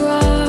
cry